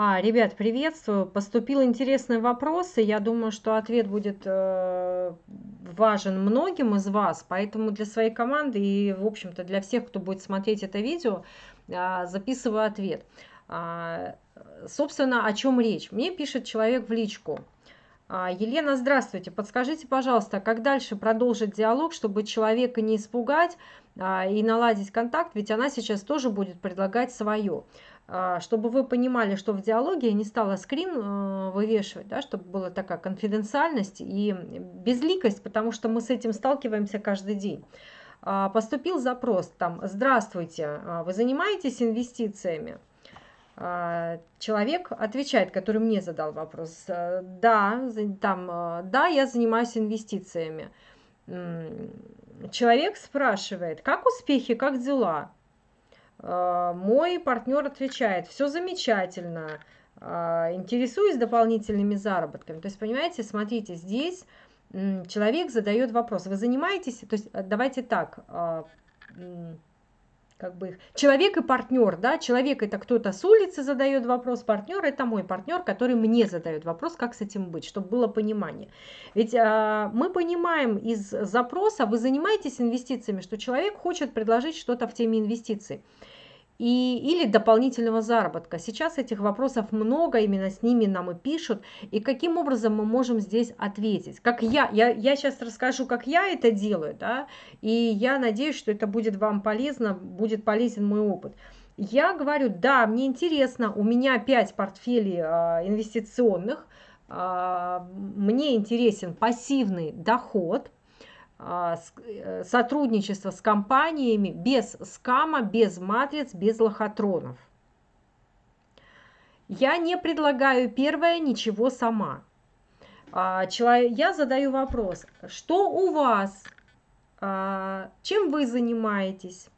А, ребят, приветствую. Поступил интересный вопрос, и я думаю, что ответ будет э, важен многим из вас, поэтому для своей команды и, в общем-то, для всех, кто будет смотреть это видео, э, записываю ответ. А, собственно, о чем речь? Мне пишет человек в личку. А, Елена, здравствуйте. Подскажите, пожалуйста, как дальше продолжить диалог, чтобы человека не испугать а, и наладить контакт, ведь она сейчас тоже будет предлагать свое. А, чтобы вы понимали, что в диалоге я не стала скрин э, вывешивать, да, чтобы была такая конфиденциальность и безликость, потому что мы с этим сталкиваемся каждый день. А, поступил запрос там «Здравствуйте, а, вы занимаетесь инвестициями?» Человек отвечает, который мне задал вопрос, «Э, да, там, э, да, я занимаюсь инвестициями. Человек спрашивает, как успехи, как дела? А, мой партнер отвечает, все замечательно, а, интересуюсь дополнительными заработками. То есть, понимаете, смотрите, здесь человек задает вопрос, вы занимаетесь, то есть давайте так, а, как бы человек и партнер, да, человек это кто-то с улицы задает вопрос, партнер это мой партнер, который мне задает вопрос, как с этим быть, чтобы было понимание. Ведь а, мы понимаем из запроса, вы занимаетесь инвестициями, что человек хочет предложить что-то в теме инвестиций и, или дополнительного заработка. Сейчас этих вопросов много, именно с ними нам и пишут. И каким образом мы можем здесь ответить? Как я, я, я сейчас расскажу, как я это делаю, да, и я надеюсь, что это будет вам полезно, будет полезен мой опыт. Я говорю, да, мне интересно, у меня 5 портфелей а, инвестиционных, а, мне интересен пассивный доход – сотрудничество с компаниями без скама, без матриц, без лохотронов. Я не предлагаю первое ничего сама. А, я задаю вопрос, что у вас, а, чем вы занимаетесь?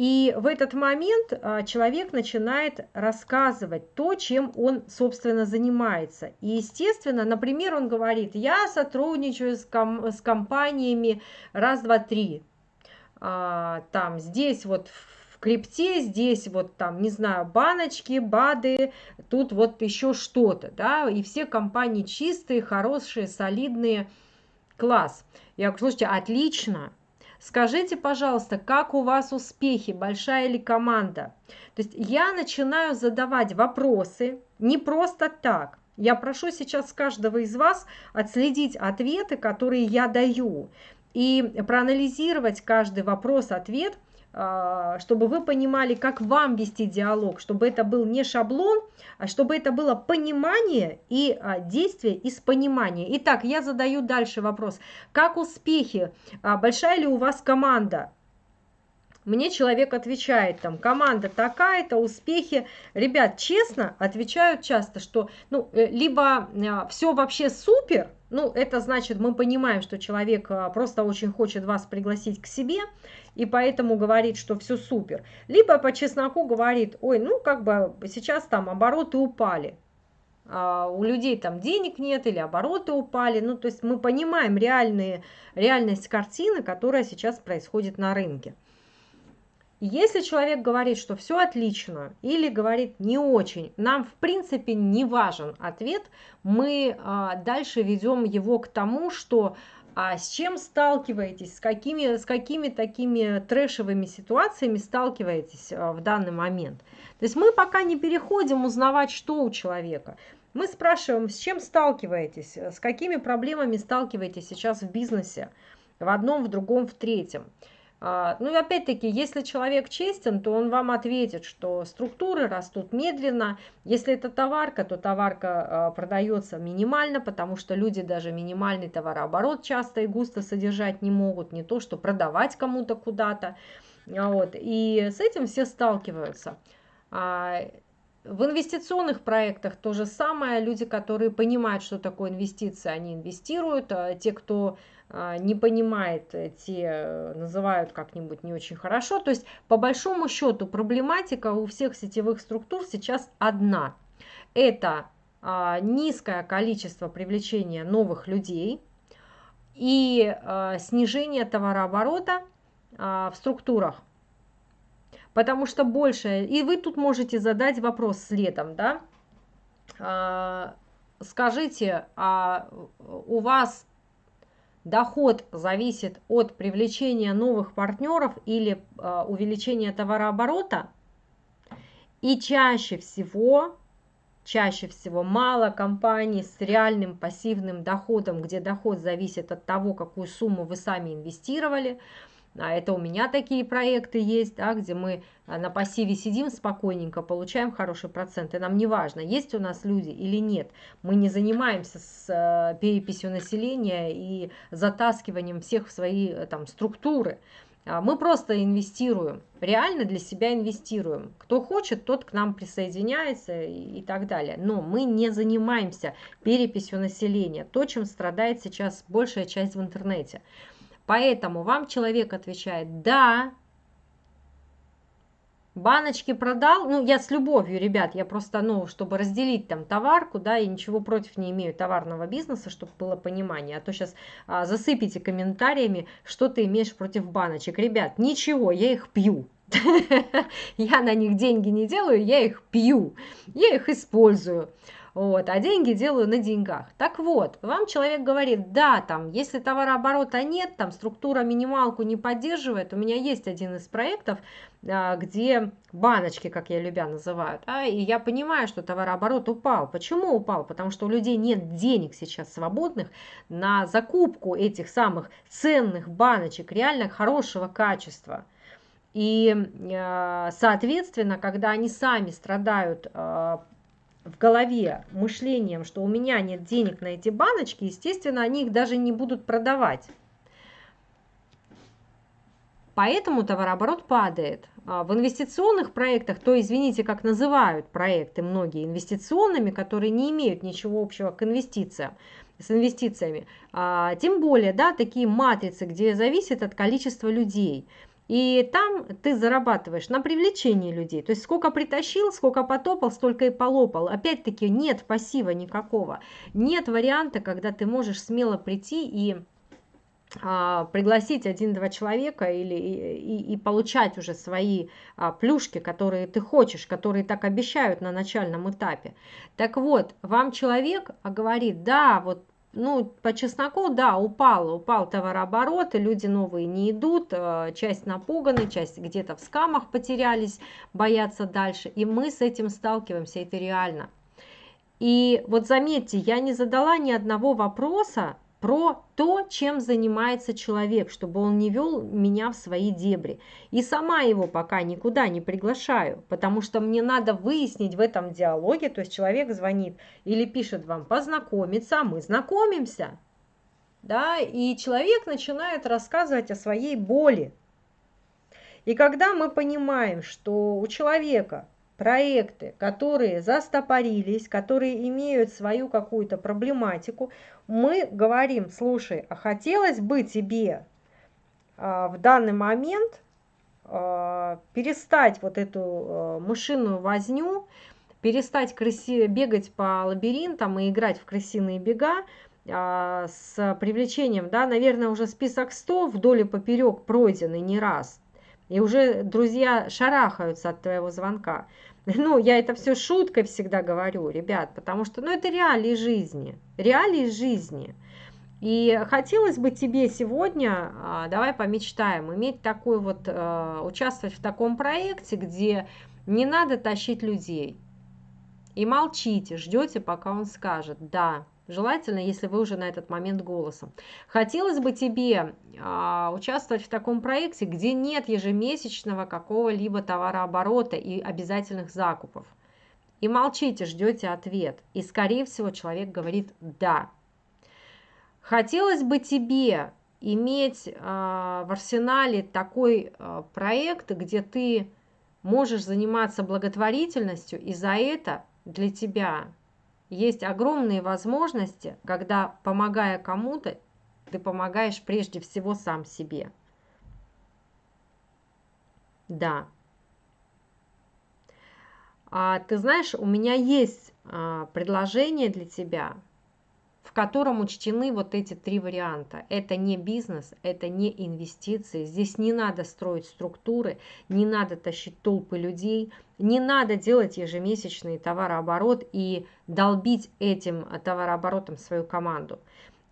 И в этот момент а, человек начинает рассказывать то, чем он, собственно, занимается. И, естественно, например, он говорит, я сотрудничаю с, ком с компаниями раз, два, три. А, там, здесь вот в крипте, здесь вот там, не знаю, баночки, БАДы, тут вот еще что-то, да, и все компании чистые, хорошие, солидные, класс. Я говорю, слушайте, отлично, Скажите, пожалуйста, как у вас успехи, большая ли команда? То есть я начинаю задавать вопросы не просто так. Я прошу сейчас каждого из вас отследить ответы, которые я даю, и проанализировать каждый вопрос-ответ – чтобы вы понимали, как вам вести диалог, чтобы это был не шаблон, а чтобы это было понимание и а, действие из понимания. Итак, я задаю дальше вопрос. Как успехи? А, большая ли у вас команда? Мне человек отвечает, там, команда такая-то, успехи. Ребят, честно, отвечают часто, что, ну, э, либо все вообще супер, ну, это значит, мы понимаем, что человек просто очень хочет вас пригласить к себе, и поэтому говорит, что все супер. Либо по чесноку говорит, ой, ну как бы сейчас там обороты упали, а у людей там денег нет или обороты упали. Ну то есть мы понимаем реальные, реальность картины, которая сейчас происходит на рынке. Если человек говорит, что все отлично, или говорит не очень, нам в принципе не важен ответ, мы а, дальше ведем его к тому, что а с чем сталкиваетесь, с какими, с какими такими трэшевыми ситуациями сталкиваетесь а, в данный момент. То есть мы пока не переходим узнавать, что у человека. Мы спрашиваем, с чем сталкиваетесь, с какими проблемами сталкиваетесь сейчас в бизнесе, в одном, в другом, в третьем. А, ну и опять-таки, если человек честен, то он вам ответит, что структуры растут медленно. Если это товарка, то товарка а, продается минимально, потому что люди даже минимальный товарооборот часто и густо содержать не могут, не то что продавать кому-то куда-то. А, вот. И с этим все сталкиваются. В инвестиционных проектах то же самое. Люди, которые понимают, что такое инвестиции, они инвестируют. Те, кто не понимает, э, те э, называют как-нибудь не очень хорошо. То есть, по большому счету, проблематика у всех сетевых структур сейчас одна. Это а, низкое количество привлечения новых людей и а, снижение товарооборота в структурах. Потому что больше, и вы тут можете задать вопрос следом, да, а, скажите, а у вас доход зависит от привлечения новых партнеров или а, увеличения товарооборота? И чаще всего, чаще всего мало компаний с реальным пассивным доходом, где доход зависит от того, какую сумму вы сами инвестировали, а это у меня такие проекты есть, да, где мы а, на пассиве сидим спокойненько, получаем хороший процент. И нам не важно, есть у нас люди или нет. Мы не занимаемся с э, переписью населения и затаскиванием всех в свои э, там, структуры. А мы просто инвестируем, реально для себя инвестируем. Кто хочет, тот к нам присоединяется и, и так далее. Но мы не занимаемся переписью населения, то, чем страдает сейчас большая часть в интернете. Поэтому вам человек отвечает «да», баночки продал, ну, я с любовью, ребят, я просто, ну, чтобы разделить там товарку, да, и ничего против не имею товарного бизнеса, чтобы было понимание, а то сейчас а, засыпите комментариями, что ты имеешь против баночек. Ребят, ничего, я их пью. Я на них деньги не делаю, я их пью, я их использую вот, а деньги делаю на деньгах. Так вот, вам человек говорит, да, там, если товарооборота нет, там, структура минималку не поддерживает, у меня есть один из проектов, а, где баночки, как я любя называют, а, и я понимаю, что товарооборот упал. Почему упал? Потому что у людей нет денег сейчас свободных на закупку этих самых ценных баночек, реально хорошего качества. И, а, соответственно, когда они сами страдают а, в голове мышлением, что у меня нет денег на эти баночки, естественно, они их даже не будут продавать. Поэтому товарооборот падает. А в инвестиционных проектах, то извините, как называют проекты многие инвестиционными, которые не имеют ничего общего к инвестициям, с инвестициями, а, тем более, да, такие матрицы, где зависит от количества людей – и там ты зарабатываешь на привлечении людей. То есть сколько притащил, сколько потопал, столько и полопал. Опять-таки нет пассива никакого. Нет варианта, когда ты можешь смело прийти и а, пригласить один-два человека или и, и, получать уже свои а, плюшки, которые ты хочешь, которые так обещают на начальном этапе. Так вот, вам человек говорит, да, вот ну, по чесноку, да, упал, упал товарооборот, и люди новые не идут, э, часть напуганы, часть где-то в скамах потерялись, боятся дальше, и мы с этим сталкиваемся, это реально. И вот заметьте, я не задала ни одного вопроса, про то, чем занимается человек, чтобы он не вел меня в свои дебри. И сама его пока никуда не приглашаю, потому что мне надо выяснить в этом диалоге, то есть человек звонит или пишет вам познакомиться, а мы знакомимся. Да, и человек начинает рассказывать о своей боли. И когда мы понимаем, что у человека проекты, которые застопорились, которые имеют свою какую-то проблематику, мы говорим, слушай, а хотелось бы тебе а, в данный момент а, перестать вот эту а, мышиную возню, перестать крыси, бегать по лабиринтам и играть в крысиные бега, с привлечением, да, наверное, уже список 100 вдоль и поперек пройденный не раз. И уже друзья шарахаются от твоего звонка. Ну, я это все шуткой всегда говорю, ребят, потому что, ну, это реалии жизни, реалии жизни. И хотелось бы тебе сегодня, а, давай помечтаем, иметь такой вот, а, участвовать в таком проекте, где не надо тащить людей. И молчите, ждете, пока он скажет «да». Желательно, если вы уже на этот момент голосом. Хотелось бы тебе а, участвовать в таком проекте, где нет ежемесячного какого-либо товарооборота и обязательных закупов. И молчите, ждете ответ. И, скорее всего, человек говорит «да». Хотелось бы тебе иметь а, в арсенале такой а, проект, где ты можешь заниматься благотворительностью, и за это для тебя есть огромные возможности, когда, помогая кому-то, ты помогаешь прежде всего сам себе. Да. А, ты знаешь, у меня есть а, предложение для тебя, в котором учтены вот эти три варианта. Это не бизнес, это не инвестиции. Здесь не надо строить структуры, не надо тащить толпы людей. Не надо делать ежемесячный товарооборот и долбить этим товарооборотом свою команду.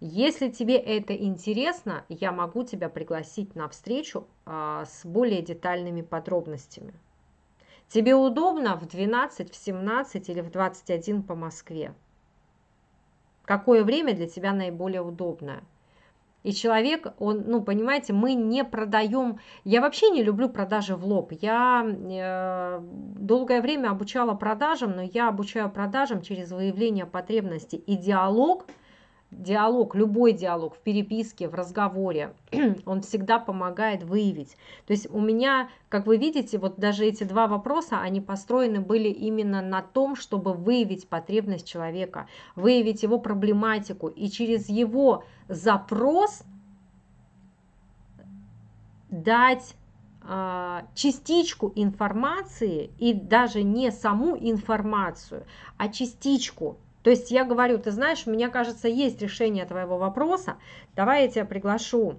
Если тебе это интересно, я могу тебя пригласить на встречу а, с более детальными подробностями. Тебе удобно в 12, в 17 или в 21 по Москве? Какое время для тебя наиболее удобное? И человек, он, ну, понимаете, мы не продаем... Я вообще не люблю продажи в лоб. Я э, долгое время обучала продажам, но я обучаю продажам через выявление потребностей. И диалог – диалог, любой диалог в переписке, в разговоре, он всегда помогает выявить. То есть у меня, как вы видите, вот даже эти два вопроса, они построены были именно на том, чтобы выявить потребность человека, выявить его проблематику и через его запрос дать а, частичку информации и даже не саму информацию, а частичку то есть я говорю, ты знаешь, мне кажется, есть решение твоего вопроса, давай я тебя приглашу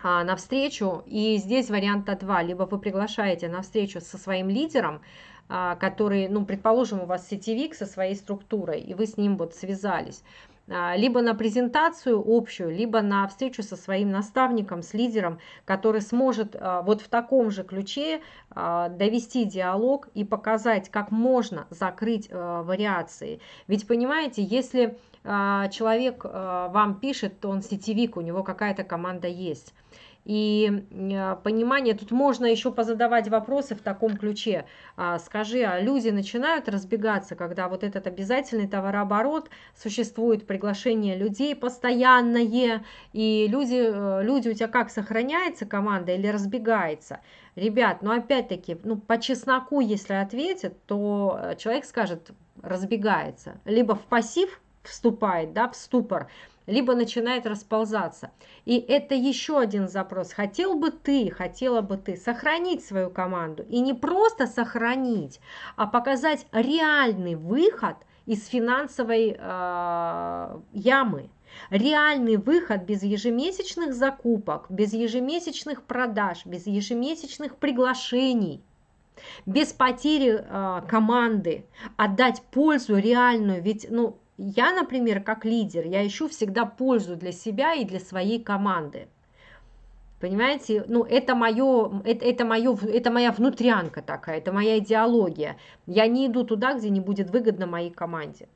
а, на встречу, и здесь варианта два, либо вы приглашаете на встречу со своим лидером, а, который, ну, предположим, у вас сетевик со своей структурой, и вы с ним вот связались, либо на презентацию общую, либо на встречу со своим наставником, с лидером, который сможет а, вот в таком же ключе а, довести диалог и показать, как можно закрыть вариации. Ведь понимаете, если человек вам пишет, то он сетевик, у него какая-то команда есть и э, понимание, тут можно еще позадавать вопросы в таком ключе. А, скажи, а люди начинают разбегаться, когда вот этот обязательный товарооборот, существует приглашение людей постоянное, и люди, э, люди у тебя как, сохраняется команда или разбегается? Ребят, ну опять-таки, ну по чесноку, если ответят, то э, человек скажет, разбегается. Либо в пассив вступает, да, в ступор, либо начинает расползаться. И это еще один запрос. Хотел бы ты, хотела бы ты сохранить свою команду. И не просто сохранить, а показать реальный выход из финансовой э, ямы. Реальный выход без ежемесячных закупок, без ежемесячных продаж, без ежемесячных приглашений без потери э, команды, отдать пользу реальную, ведь ну, я, например, как лидер, я ищу всегда пользу для себя и для своей команды. Понимаете, ну это мое, это, это мое, это моя внутрянка такая, это моя идеология. Я не иду туда, где не будет выгодно моей команде.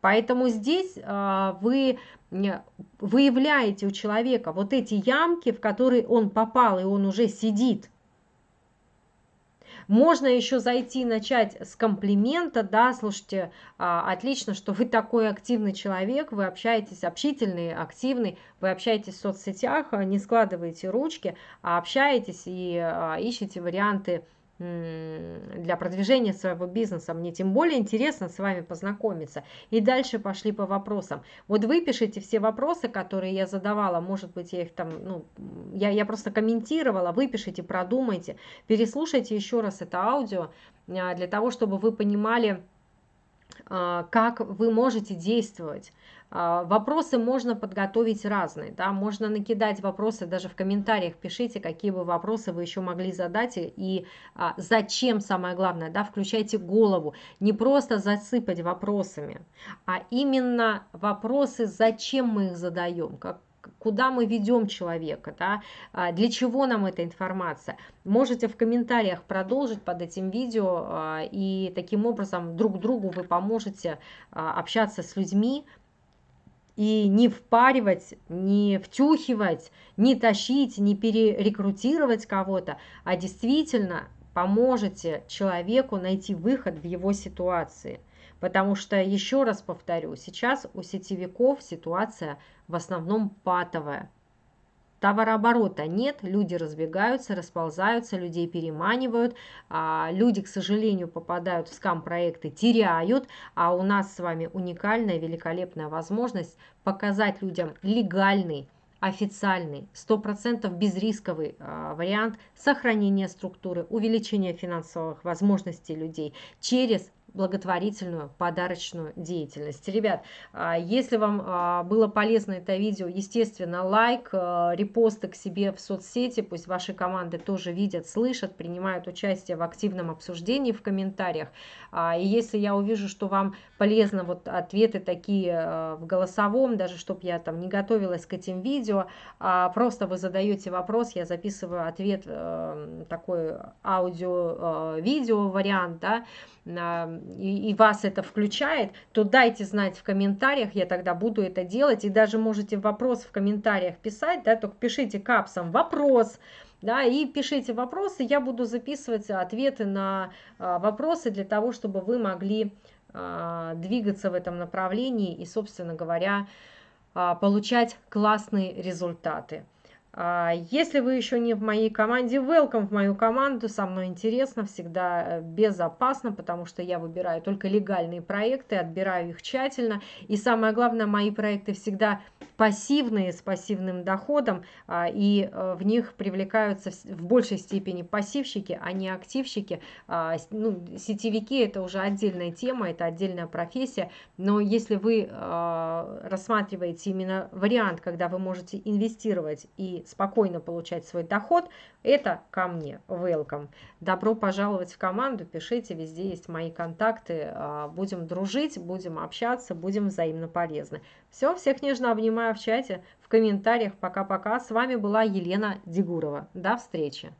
Поэтому здесь э, вы выявляете у человека вот эти ямки, в которые он попал, и он уже сидит – можно еще зайти, начать с комплимента, да, слушайте, а, отлично, что вы такой активный человек, вы общаетесь, общительный, активный, вы общаетесь в соцсетях, а, не складываете ручки, а общаетесь и а, ищете варианты для продвижения своего бизнеса. Мне тем более интересно с вами познакомиться. И дальше пошли по вопросам. Вот вы пишите все вопросы, которые я задавала. Может быть, я их там, ну, я, я просто комментировала. Выпишите, продумайте, переслушайте еще раз это аудио а, для того, чтобы вы понимали, как вы можете действовать. А, вопросы можно подготовить разные, да, можно накидать вопросы, даже в комментариях пишите, какие бы вопросы вы еще могли задать и а, зачем, самое главное, да, включайте голову, не просто засыпать вопросами, а именно вопросы, зачем мы их задаем, как, куда мы ведем человека, да, а, для чего нам эта информация. Можете в комментариях продолжить под этим видео, а, и таким образом друг другу вы поможете общаться с людьми, и не впаривать, не втюхивать, не тащить, не перерекрутировать кого-то, а действительно поможете человеку найти выход в его ситуации. Потому что, еще раз повторю, сейчас у сетевиков ситуация в основном патовая. Товарооборота нет, люди разбегаются, расползаются, людей переманивают, а люди, к сожалению, попадают в скам-проекты, теряют, а у нас с вами уникальная, великолепная возможность показать людям легальный, официальный, 100% безрисковый э, вариант сохранения структуры, увеличения финансовых возможностей людей через благотворительную подарочную деятельность. Ребят, а, если вам а, было полезно это видео, естественно, лайк, а, репосты к себе в соцсети, пусть ваши команды тоже видят, слышат, принимают участие в активном обсуждении в комментариях. И если я увижу, что вам полезно вот ответы такие в голосовом, даже чтобы я там не готовилась к этим видео, просто вы задаете вопрос, я записываю ответ, такой аудио-видео вариант, да, и, и вас это включает, то дайте знать в комментариях, я тогда буду это делать. И даже можете вопрос в комментариях писать, да, только пишите капсом вопрос, да, и пишите вопросы, я буду записывать ответы на а, вопросы для того, чтобы вы могли а, двигаться в этом направлении и, собственно говоря, а, получать классные результаты. А, если вы еще не в моей команде, welcome в мою команду, со мной интересно, всегда э, безопасно, потому что я выбираю только легальные проекты, отбираю их тщательно. И самое главное, мои проекты всегда пассивные, с пассивным доходом, а, и э, в них привлекаются в большей степени пассивщики, а не активщики. А, ну, сетевики – это уже отдельная тема, это отдельная профессия, но если вы рассматриваете именно вариант, когда вы можете инвестировать и спокойно получать свой доход, это ко мне. Welcome. Добро пожаловать в команду, пишите, везде есть мои контакты. А, будем дружить, будем общаться, будем взаимно полезны. Все, всех нежно обнимаю в чате, в комментариях. Пока-пока. С вами была Елена Дегурова. До встречи.